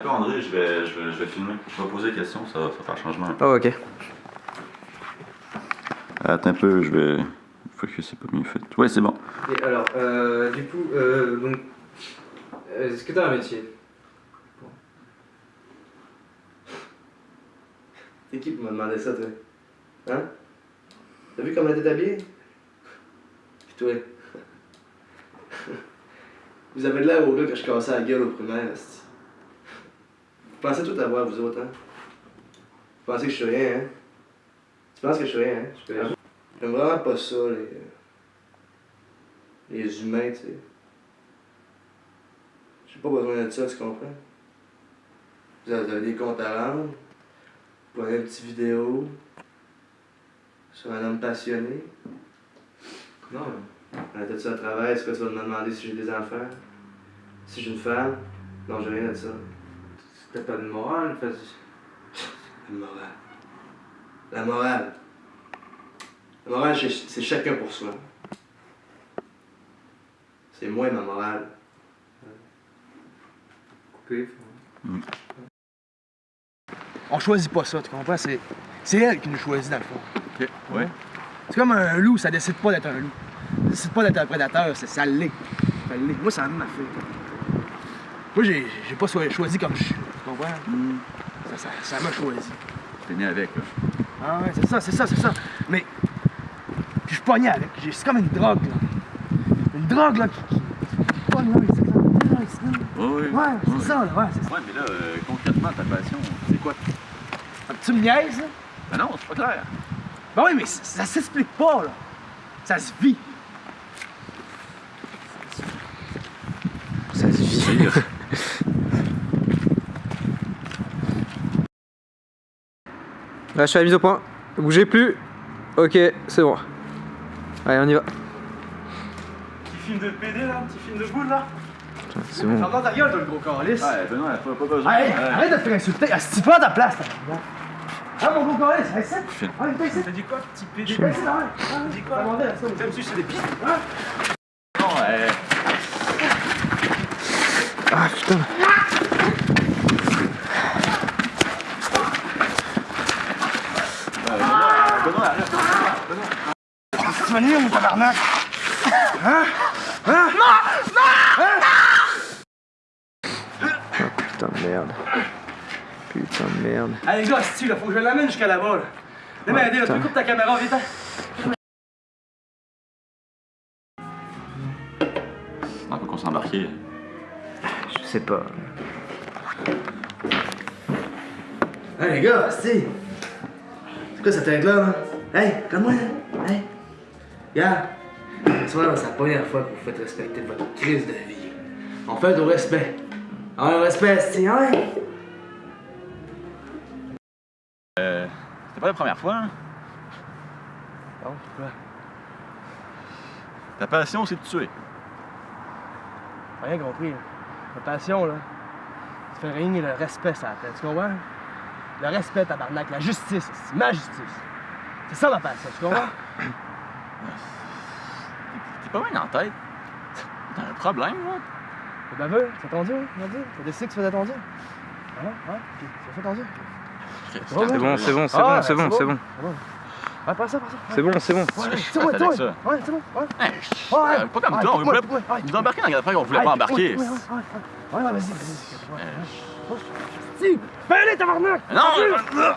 D'accord, André, je vais, je, vais, je vais filmer. Je vais poser des questions, ça va, faire changement. Ah, ok. Attends un peu, je vais. Faut que c'est pas mieux fait. Ouais, c'est bon. Et alors, euh, du coup, euh, donc, est-ce que t'as un métier? C'est qui pour me demander ça, toi? Hein? T'as vu comment t'es habillé? Pis toi? vous avez de l'air au gars que je cassais la gueule au primaire, pensez tout avoir, vous autres, hein? Vous pensez que je suis rien, hein? Tu penses que je suis rien, hein? Je suis rien. J'aime vraiment pas ça, les... Les humains, tu sais. J'ai pas besoin de ça, tu comprends? Vous avez des comptes à rendre. Vous prenez une petite vidéo sur un homme passionné. Non. Ça à travail, est-ce que tu vas me demander si j'ai des enfants? Si j'ai une femme? Non, j'ai rien de ça. T'as pas de morale, fais... La morale. La morale. La morale, c'est- chacun pour soi. C'est moi ma morale. Coupé. On choisit pas ça, tu comprends? C'est, c'est elle qui nous choisit dans le fond. Ok, ouais. C'est comme un loup, ça décide pas d'être un loup. Ça décide pas d'être un prédateur, c'est, ça l'est. Ça l'est. Moi, ça m'a fait. Moi, j'ai, j'ai pas cho- choisi comme je suis. Tu comprends? Ça, ça, m'a choisi. T'es né avec, là. Ah ouais, c'est ça, c'est ça, c'est ça. Mais. Puis je pogné avec. C'est comme une drogue, là. Une drogue, là, qui. pogne, là, c'est ça. Oui, oui. Ouais, c'est ça, là, ouais, c'est ça. Ouais, mais là, euh, concrètement, ta passion, c'est quoi? Tu me niaises, là? Ben non, c'est pas clair. Ben oui, mais ça s'explique pas, là. Ça se vit. Ça se vit. Là, je fais la mise au point. Bougez plus. Ok, c'est bon. Allez, on y va. Petit film de PD là, petit film de boule là. C'est bon. Ferme ta gueule, toi, le gros calice. Ouais, Benoît, pas, pas besoin. Ouais. arrête de te faire insulter. Assis pas à ta place, t'as Ah, mon gros calice. Ah, viens ici. T'as dit quoi, petit PD? Là, ouais. Ah, T'as dit quoi? Là. T'aimes-tu c'est des pistes? Non, ouais. Ah putain. Benoît. Tu vas nuire, mon tabarnak. Putain de merde. Putain de merde. Allez, les gars, si là, faut que je l'amène jusqu'à là-bas, là. Viens m'aider, là. Tu putain. coupe ta caméra, vite. hein. On peut qu'on s'embarquer. Je sais pas. Hey les gars, si! C'est quoi cette tête là? là? Hey, comme moi là! Regarde! Tu c'est la première fois que vous faites respecter votre crise de vie. On fait au respect. Au respect, c'est ouais! Euh, c'était pas la première fois, hein? Bon, quoi? Ta passion, c'est de tuer. Rien compris, là. La passion, là, ça fait régner le respect sur la tête, tu comprends? Le respect, tabarnak, la justice, ma justice. C'est ça ma passion, tu comprends? T'es pas bien en tête. T'as un problème, là? T'es baveux, mon Dieu. T'as décidé que tu faisais Dieu? Hein? Hein? Ton Dieu? C'est bon, c'est bon, c'est bon, Ah, c'est bon, c'est bon. Ça, ça. C'est bon, c'est bon. C'est bon, c'est bon. ça. Ouais, c'est bon, ouais. Ouais. euh, pas comme toi, on voulait nous embarquer dans qu'on voulait pas embarquer. Ouais, ouais, vas-y, vas-y. Ouais, ouais. Si, fais aller, tabarnak! Non!